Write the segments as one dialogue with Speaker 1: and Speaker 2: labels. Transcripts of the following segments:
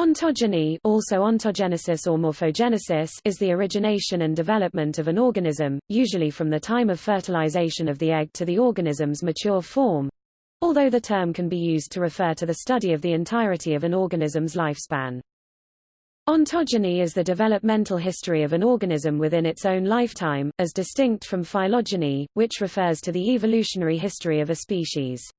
Speaker 1: Ontogeny also ontogenesis or morphogenesis is the origination and development of an organism, usually from the time of fertilization of the egg to the organism's mature form, although the term can be used to refer to the study of the entirety of an organism's lifespan. Ontogeny is the developmental history of an organism within its own lifetime, as distinct from phylogeny, which refers to the evolutionary history of a species.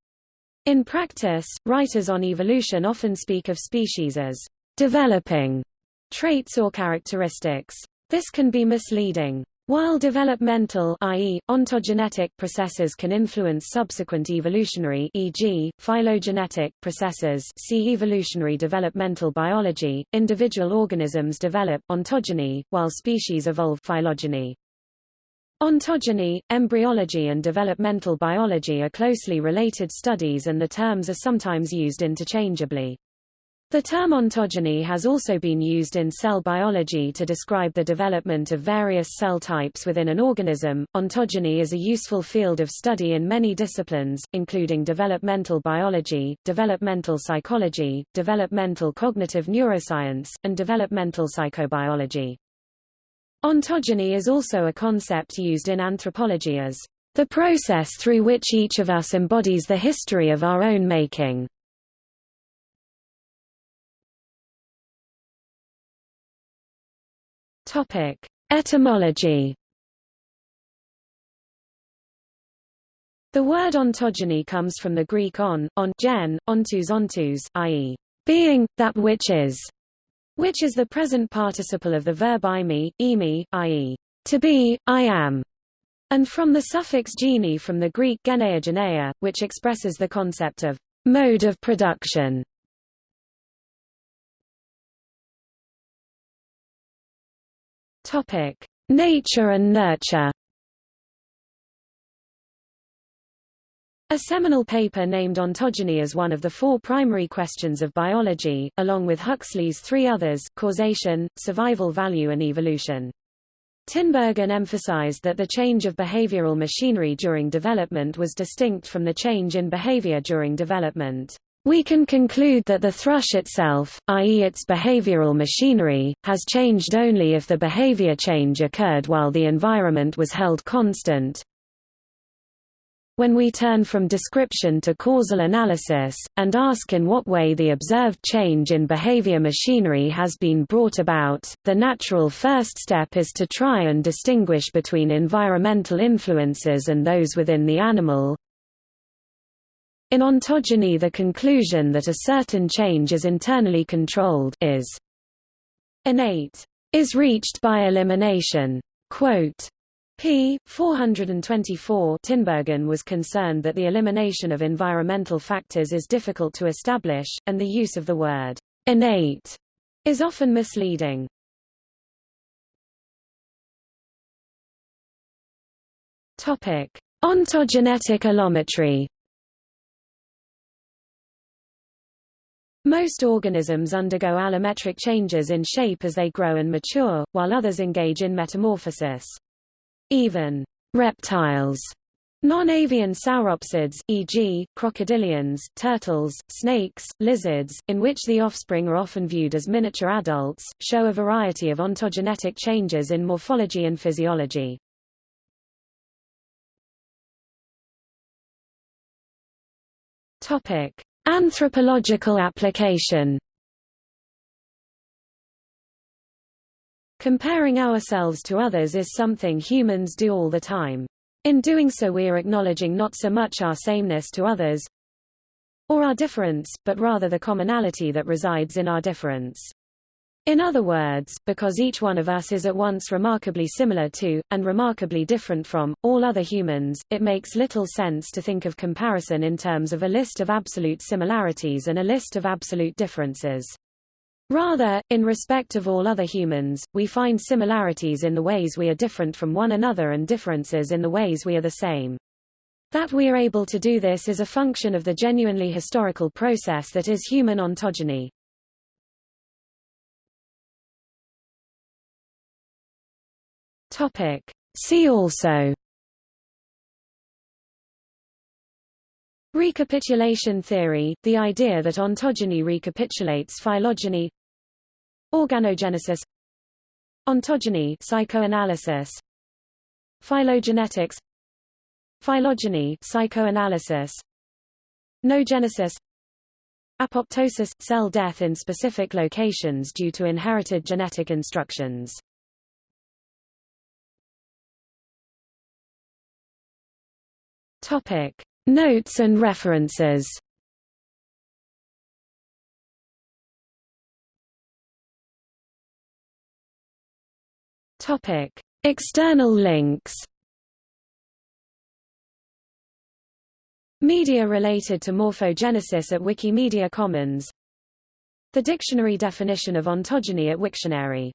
Speaker 1: In practice, writers on evolution often speak of species as developing traits or characteristics. This can be misleading. While developmental i.e., ontogenetic processes can influence subsequent evolutionary e.g., phylogenetic processes see evolutionary developmental biology, individual organisms develop ontogeny, while species evolve phylogeny. Ontogeny, embryology and developmental biology are closely related studies and the terms are sometimes used interchangeably. The term ontogeny has also been used in cell biology to describe the development of various cell types within an organism. Ontogeny is a useful field of study in many disciplines, including developmental biology, developmental psychology, developmental cognitive neuroscience, and developmental psychobiology. Ontogeny is also a concept used in anthropology as the process through which each of us embodies the history of our own making. Topic: Etymology. The word ontogeny comes from the Greek on, on gen, ontos ontos, i.e., being, that which is which is the present participle of the verb imi, imi, i.e., to be, I am, and from the suffix gene from the Greek geneia geneia, which expresses the concept of mode of production. Topic: Nature and nurture. A seminal paper named ontogeny as one of the four primary questions of biology, along with Huxley's three others, causation, survival value and evolution. Tinbergen emphasized that the change of behavioral machinery during development was distinct from the change in behavior during development. We can conclude that the thrush itself, i.e. its behavioral machinery, has changed only if the behavior change occurred while the environment was held constant, when we turn from description to causal analysis, and ask in what way the observed change in behavior machinery has been brought about, the natural first step is to try and distinguish between environmental influences and those within the animal. In ontogeny the conclusion that a certain change is internally controlled is innate is reached by elimination. Quote, p. 424 Tinbergen was concerned that the elimination of environmental factors is difficult to establish, and the use of the word innate is often misleading. Topic: Ontogenetic allometry. Most organisms undergo allometric changes in shape as they grow and mature, while others engage in metamorphosis. Even reptiles Non-avian sauropsids, e.g., crocodilians, turtles, snakes, lizards, in which the offspring are often viewed as miniature adults, show a variety of ontogenetic changes in morphology and physiology. Anthropological application Comparing ourselves to others is something humans do all the time. In doing so we are acknowledging not so much our sameness to others, or our difference, but rather the commonality that resides in our difference. In other words, because each one of us is at once remarkably similar to, and remarkably different from, all other humans, it makes little sense to think of comparison in terms of a list of absolute similarities and a list of absolute differences. Rather, in respect of all other humans, we find similarities in the ways we are different from one another and differences in the ways we are the same. That we are able to do this is a function of the genuinely historical process that is human ontogeny. Topic. See also Recapitulation theory, the idea that ontogeny recapitulates phylogeny Organogenesis. Ontogeny psychoanalysis. Phylogenetics. Phylogeny psychoanalysis. Noogenesis. Apoptosis – cell death in specific locations due to inherited genetic instructions. Notes and references Topic. External links Media related to morphogenesis at Wikimedia Commons The dictionary definition of ontogeny at Wiktionary